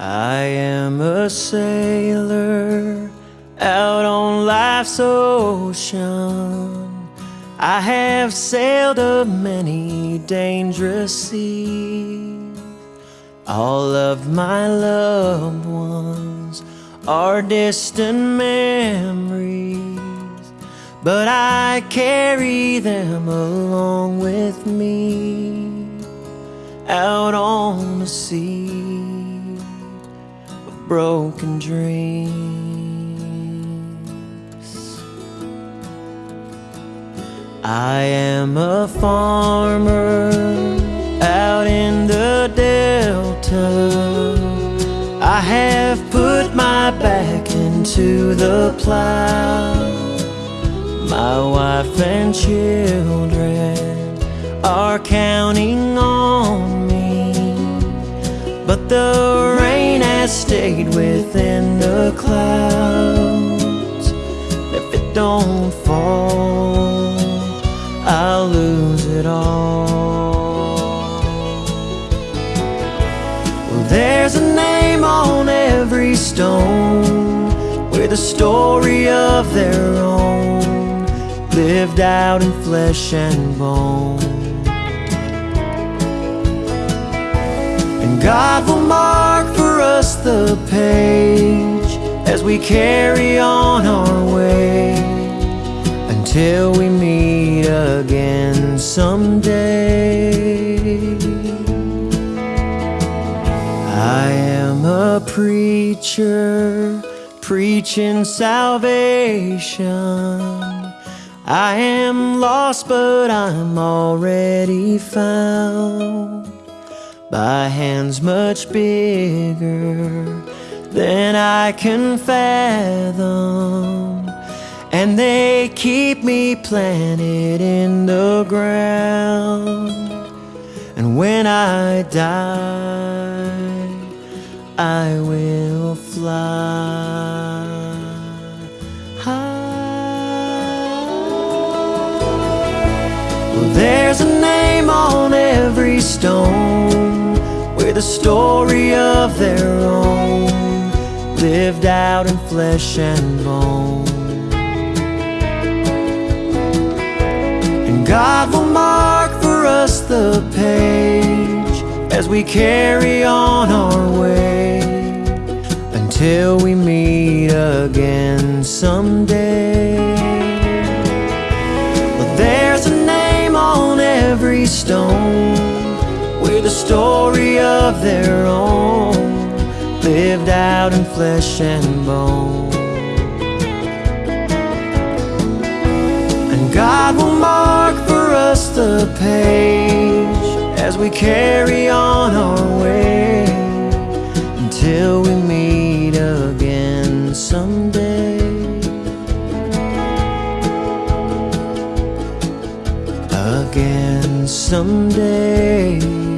I am a sailor out on life's ocean. I have sailed a many dangerous seas. All of my loved ones are distant memories, but I carry them along with me out on the sea broken dreams. I am a farmer out in the Delta. I have put my back into the plow. My wife and children are counting on me, but the has stayed within the clouds. If it don't fall, I'll lose it all. Well, there's a name on every stone with a story of their own, lived out in flesh and bone. And God will mark us the page as we carry on our way until we meet again someday. I am a preacher preaching salvation. I am lost, but I'm already found by hands much bigger than I can fathom. And they keep me planted in the ground. And when I die, I will fly. Well, there's a name on every stone a story of their own Lived out in flesh and bone. And God will mark for us the page As we carry on our way Until we meet again someday. But there's a name on every stone with a story their own Lived out in flesh and bone. And God will mark for us the page As we carry on our way Until we meet again someday. Again someday